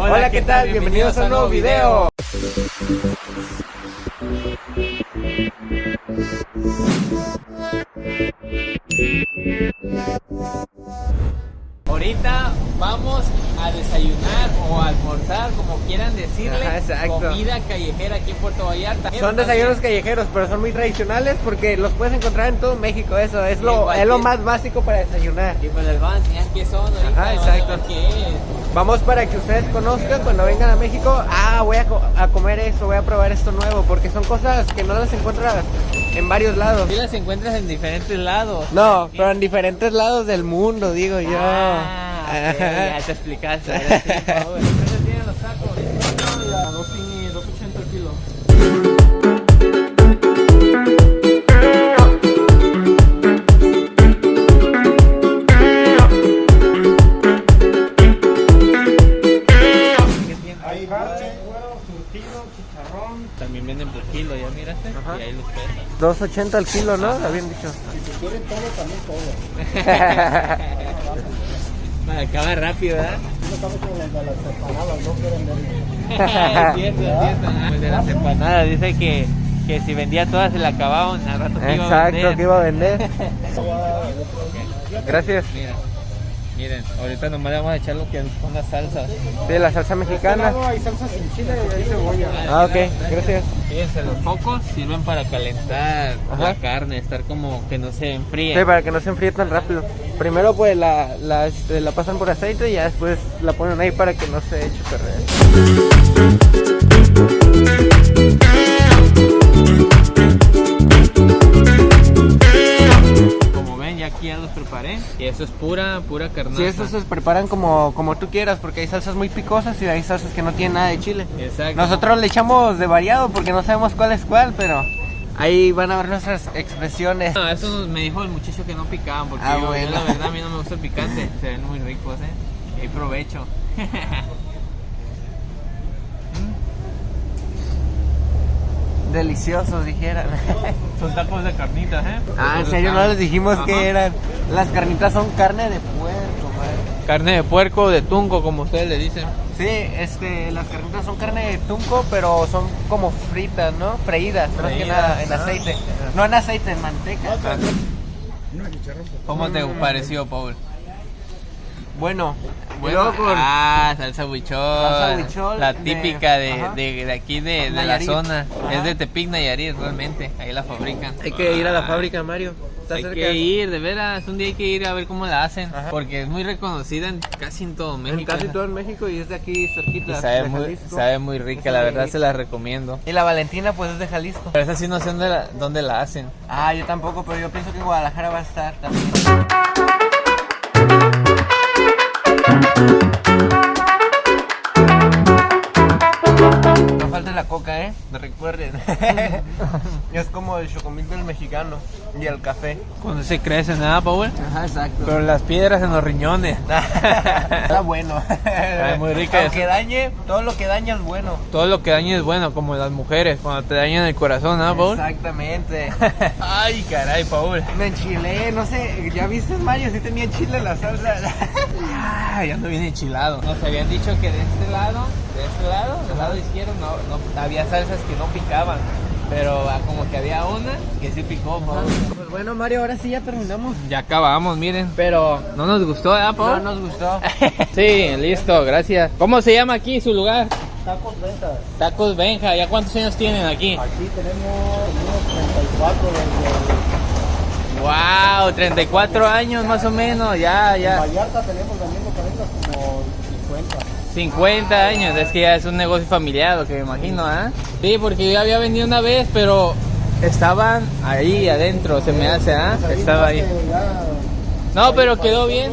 Hola, ¿qué tal? Bienvenidos a un nuevo video. Ahorita vamos a desayunar o a almorzar, como quieran decirle, Ajá, comida callejera aquí en Puerto Vallarta. Son desayunos callejeros, pero son muy tradicionales porque los puedes encontrar en todo México. Eso es lo, es lo más básico para desayunar. Y pues les van a enseñar qué son ahorita, Ajá, exacto. ver qué es. Vamos para que ustedes conozcan cuando vengan a México. Ah, voy a, co- a comer esto, voy a probar esto nuevo, porque son cosas que no las encuentras en varios lados. Sí las encuentras en diferentes lados. No, pero en diferentes lados del mundo, digo yo. Ah, ya te explicaste. Hay cuero, surtido, chicharrón. También venden por kilo, ya miraste. Ajá. Y ahí los pesan. 2.80 al kilo, ¿no? Habían dicho. Si se quieren todo, también todo. Acaba rápido, ¿verdad? No estamos con las de las empanadas, no quieren ver. cierto, cierto. El de las empanadas dice que, que si vendía todas se la acababan al rato que iba a Exacto, vender. que iba a vender. Gracias. Mira, miren, ahorita nomás le vamos a echar lo que son las salsas. De la salsa mexicana. No, hay salsa sin chile y hay cebolla. Ah, ok, gracias. Fíjense, los focos sirven para calentar Ajá. la carne, estar como que no se enfríe. Sí, para que no se enfríe tan rápido. Primero pues la, la, este, la pasan por aceite y ya después la ponen ahí para que no se eche a perder. Ya los preparé. Y eso es pura, pura carnaza. Sí, estos se preparan como, como tú quieras porque hay salsas muy picosas y hay salsas que no tienen nada de chile. Exacto. Nosotros le echamos de variado porque no sabemos cuál es cuál, pero ahí van a ver nuestras expresiones. No, eso nos- me dijo el muchacho que no picaban, porque Ah, yo, la verdad a mí no me gusta el picante. Se ven muy ricos, ¿eh? Y provecho. Deliciosos, dijeran. Son tacos de carnitas, ¿eh? ah, en serio, no les dijimos Ajá. que eran. Las carnitas son carne de puerco, madre. Carne de puerco o de tunco, como ustedes le dicen. Sí, este, las carnitas son carne de tunco, pero son como fritas, ¿no? Freídas, más que Freídas, nada, en ah. aceite. No en aceite, en manteca. ¿Cómo te pareció, Paul? Bueno, Bueno, con- ah, salsa huichol. Salsa huichol La típica de, de, de aquí, de, de la zona. Ajá. Es de Tepic, Nayarit, realmente. Ahí la fabrican. hay que ir a la Ah, fábrica, Mario. Está Hay cerca. que ir, de veras. Un día hay que ir a ver cómo la hacen. Ajá. Porque es muy reconocida en casi en todo México. En casi todo en México y es de aquí Y cerquita. sabe de muy, sabe muy rica, la verdad se la recomiendo. Y la Valentina, pues es de Jalisco. Pero esa sí no sé dónde la, dónde la hacen. Ah, yo tampoco, pero yo pienso que en Guadalajara va a estar también. No falta la coca, ¿eh? Recuerden. es como el chocomil del mexicano y el café. Cuando se crecen, nada, Paul? Ajá, exacto. Pero las piedras en los riñones. Está bueno. muy rica Aunque esa. dañe, todo lo que daña es bueno. Todo lo que daña es bueno, como las mujeres, cuando te dañan el corazón, ¿ah, Paul? Exactamente. Ay, caray, Paul. Me enchilé, no sé, ¿ya viste Mario? Si tenía chile la salsa. Ay, ando bien enchilado. Nos habían dicho que de este lado, de este lado, del lado izquierdo, no, no había salsas que no picaban. Pero ah, como que había una que sí picó, Paul. Pues bueno, Mario, ahora sí ya terminamos. Ya acabamos, miren. Pero no nos gustó, ¿eh, No nos gustó. sí, listo, gracias. ¿Cómo se llama aquí su lugar? Tacos ventas. Tacos Benja. ¿Ya cuántos años tienen aquí? Aquí tenemos unos 34 desde Wow, 34 años más o menos, ya, ya. Vallarta tenemos cadenas como 50. 50 años, es que ya es un negocio familiar, lo que me imagino, ¿ah? Sí, porque yo había vendido una vez, pero estaban ahí adentro, se me hace, ¿ah? Estaba ahí. No, pero quedó bien.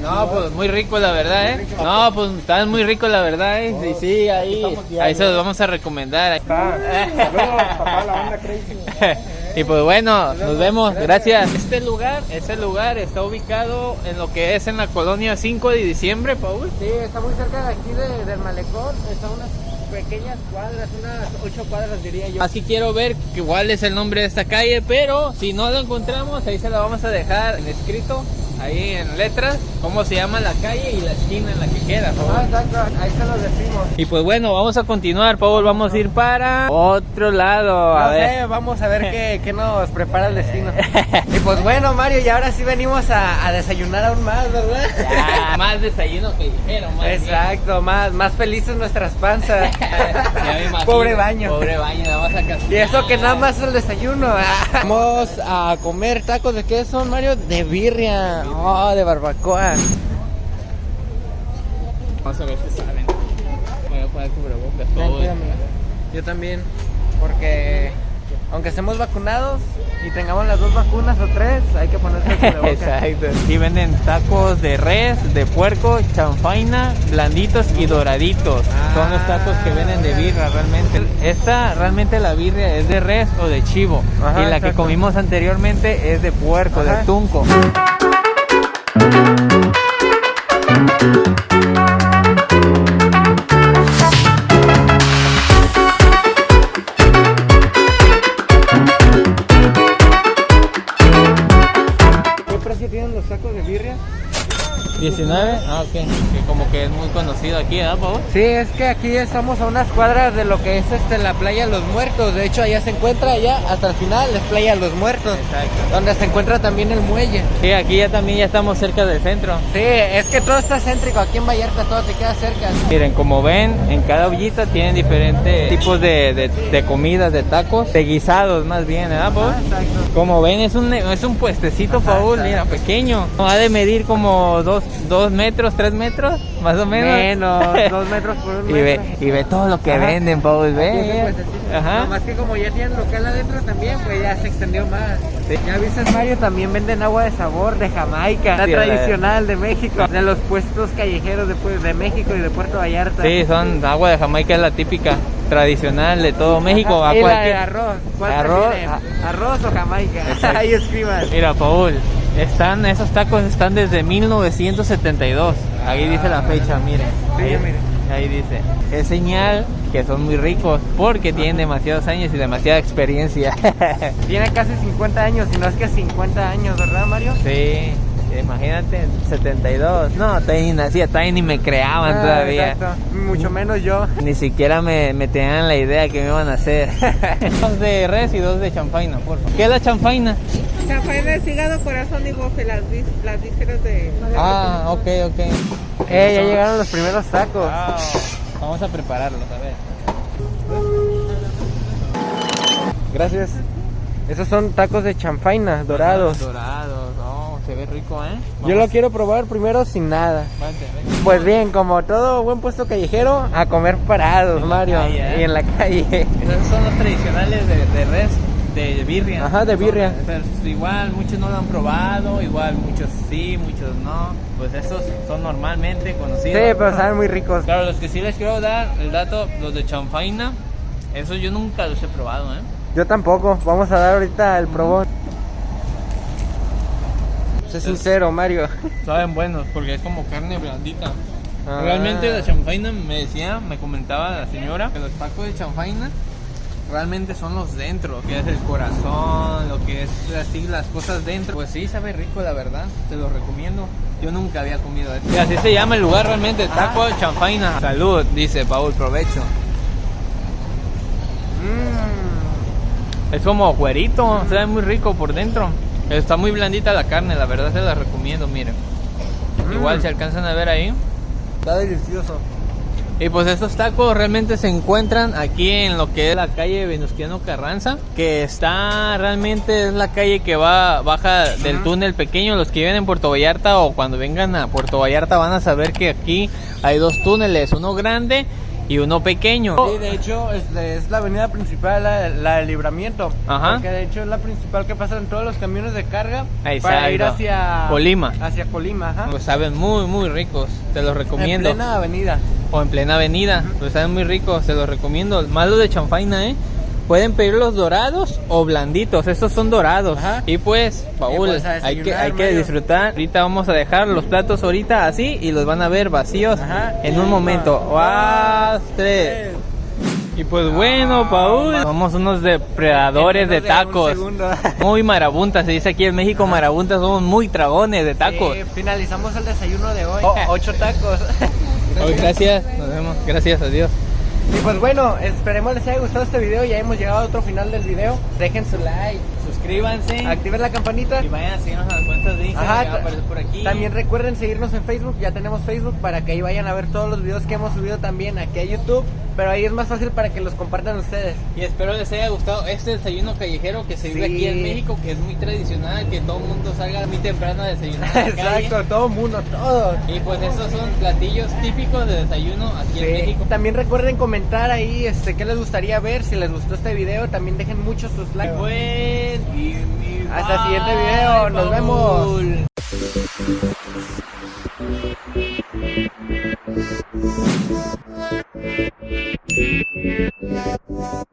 No, pues muy rico la verdad, ¿eh? No, pues están muy rico la verdad, ¿eh? Sí, sí, ahí, ahí se los vamos a recomendar. Saludos, papá, la onda crazy. Y pues bueno, nos vemos, gracias. Este lugar, este lugar está ubicado en lo que es en la colonia 5 de diciembre, Paul. Sí, está muy cerca de aquí de- del malecón. Está unas pequeñas cuadras, unas ocho cuadras diría yo. Así quiero ver cuál es el nombre de esta calle, pero si no lo encontramos, ahí se la vamos a dejar en escrito ahí en letras cómo se llama la calle y la esquina en la que queda. Ah, exacto, ahí se los decimos. Y pues bueno, vamos a continuar, Paul, vamos a ir para otro lado, a No ver. sé, vamos a ver qué, qué nos prepara el destino. y pues bueno, Mario, y ahora sí venimos a, a desayunar aún más, ¿verdad? Ya, más desayuno que dijeron, más bien. Exacto, más, más felices nuestras panzas. Imagino. Pobre baño. Pobre baño, nada más acá. Y eso que nada más es el desayuno. Vamos a comer tacos de qué son, Mario? De birria. Oh, de barbacoa. Vamos a ver si salen. Voy a poner cubrebocas, cuídame. Yo también, porque aunque estemos vacunados y tengamos las dos vacunas o tres, hay que ponerse cubrebocas. Exacto. Aquí venden tacos de res, de puerco, chanfaina, blanditos y doraditos. Son los tacos que venden de birra realmente. Esta realmente la birria es de res o de chivo. Ajá, y la que comimos anteriormente es de puerco, Ajá. de tunco. ¿Qué 19, ah, ok. Que como que es muy conocido aquí, ¿verdad, Pau? Sí, es que aquí estamos a unas cuadras de lo que es este la playa Los Muertos. De hecho, allá se encuentra, allá hasta el final es playa Los Muertos, Exacto. donde se encuentra también el muelle. Sí, aquí ya también ya estamos cerca del centro. Sí, es que todo está céntrico. Aquí en Vallarta todo te queda cerca. Miren, como ven, en cada ollita tienen diferentes tipos de, de, de comidas, de tacos, de guisados más bien, ¿verdad, Paul? exacto. Como ven, es un, es un puestecito, Paul, mira, pequeño. Ha de medir como dos, dos metros, tres metros, más o menos. Menos, dos metros por un y metro. ve, y ve todo lo que Ajá. venden, Paul, ve. Ajá. Nomás que como ya tienen local adentro también, pues ya se extendió más. Sí. Ya viste, Mario, también venden agua de sabor de Jamaica, la Sí, tradicional de México, de los puestos callejeros de, pues, de México y de Puerto Vallarta. Sí, son agua de Jamaica, es la típica, tradicional de todo México. Ajá, a y la de cualquier- arroz. ¿Cuál Arroz, prefieren? a- ¿Arroz o Jamaica? Exacto. Ahí escriban. Mira, Paul, están, esos tacos están desde 1972. Ahí dice la fecha, miren. Ahí, ahí dice. Es señal que son muy ricos porque tienen demasiados años y demasiada experiencia. Tiene casi 50 años, si no es que 50 años, ¿verdad, Mario? sí, imagínate, 72. No, todavía ni nacía, todavía ni me creaban Ah, todavía. exacto. Mucho menos yo. Ni siquiera me, me tenían la idea que me iban a hacer. dos de res y dos de champaina, por favor. ¿Qué es la champaina? Champaña de hígado, corazón y bofe, las, las vísceras de... Ah, ok, ok. Eh, ya llegaron los primeros tacos. Wow. Vamos a prepararlos, a ver. Gracias. Esos son tacos de chanfaina dorados. Dorados, se ve rico, ¿eh? Yo lo quiero probar primero sin nada. Pues bien, como todo buen puesto callejero, a comer parados, En Mario. calle, ¿eh? Y en la calle. Esos son los tradicionales de, de res, de birria. Ajá, de birria. Son- pero igual muchos no lo han probado, igual muchos sí, muchos no. Pues esos son normalmente Sí, conocidos. pero saben muy ricos. Claro, los que sí les quiero dar el dato, los de chanfaina, esos yo nunca los he probado, ¿eh? Yo tampoco. Vamos a dar ahorita el probón. Sé sincero, Mario. Saben buenos porque es como carne blandita. Ah. Realmente la chanfaina me decía, me comentaba la señora que los tacos de chanfaina realmente son los dentro, lo que es el corazón, lo que es así las cosas dentro. Pues sí, sabe rico la verdad, te lo recomiendo. Yo nunca había comido eso. Y así se llama el lugar realmente, taco de chanfaina. Salud, dice Paul, provecho. Mm. Es como cuerito, sabe muy rico por dentro. Está muy blandita la carne, la verdad se la recomiendo, miren. Mm. Igual se alcanzan a ver ahí. Está delicioso. Y pues estos tacos realmente se encuentran aquí en lo que es la calle Venustiano Carranza, que está realmente es la calle que va baja del túnel pequeño. Los que viven en Puerto Vallarta o cuando vengan a Puerto Vallarta van a saber que aquí hay dos túneles, uno grande y uno pequeño. Sí, de hecho es, es la avenida principal, la, la del libramiento. Ajá. Porque de hecho es la principal que pasan todos los camiones de carga para ir hacia Colima. Hacia Colima, ajá. Pues saben muy muy ricos, te los recomiendo. En plena avenida. o en plena avenida. Pues saben muy ricos, se los recomiendo. Más los de chanfaina, ¿eh? Pueden pedir los dorados o blanditos. Estos son dorados. Ajá. Y pues, Paul, pues, hay que, hay que disfrutar. Ahorita vamos a dejar los platos ahorita así y los van a ver vacíos Ajá. en un momento. dos, ¡Guau! tres. Y pues bueno, Paul, somos unos depredadores de tacos. Muy marabuntas, se dice aquí en México marabuntas, somos muy tragones de tacos. Sí, finalizamos el desayuno de hoy. Oh, ocho tacos. Gracias, nos vemos, gracias a Dios. Y pues bueno, esperemos les haya gustado este video. Ya hemos llegado a otro final del video. Dejen su like, Suscríbanse activen la campanita. y vayan a seguirnos a las cuentas de Instagram Ajá, que va a aparecer por aquí. También recuerden seguirnos en Facebook, ya tenemos Facebook para que ahí vayan a ver todos los videos que hemos subido también aquí a YouTube, pero ahí es más fácil para que los compartan ustedes. Y espero les haya gustado este desayuno callejero que se vive Sí. aquí en México, que es muy tradicional, que todo el mundo salga muy temprano a desayunar. a calle. Exacto, todo mundo, todo. Y pues estos son platillos típicos de desayuno aquí en. México. También recuerden comentar ahí este qué les gustaría ver, si les gustó este video, también dejen muchos sus likes. Pues, y Hasta el siguiente video, nos Paul. vemos. Thank you.